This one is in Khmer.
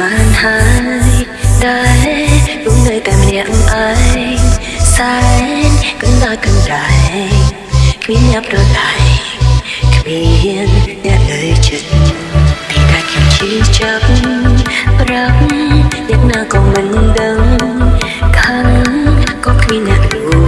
បានហើយដែលគុំនៅតែម្នាក់ឯងសែនគុំដល់គុំដែរគ្មានអ្នកប្រឡាយគ្មានអ្នកលើចិត្តពីតែខ្ញុំជាចាប់ប្រាប់អ្នកណាក៏មិនដឹងខាងក៏គ្មានអ្នករួ